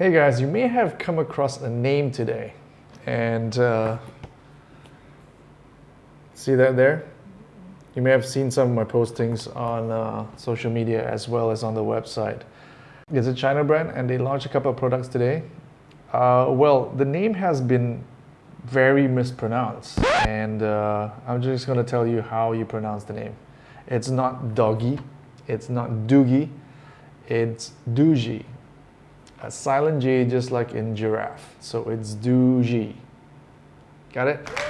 Hey guys, you may have come across a name today and uh, see that there? You may have seen some of my postings on uh, social media as well as on the website. It's a China brand and they launched a couple of products today. Uh, well, the name has been very mispronounced and uh, I'm just going to tell you how you pronounce the name. It's not doggy, it's not doogie, it's Doogee a silent G just like in giraffe. So it's do G. Got it?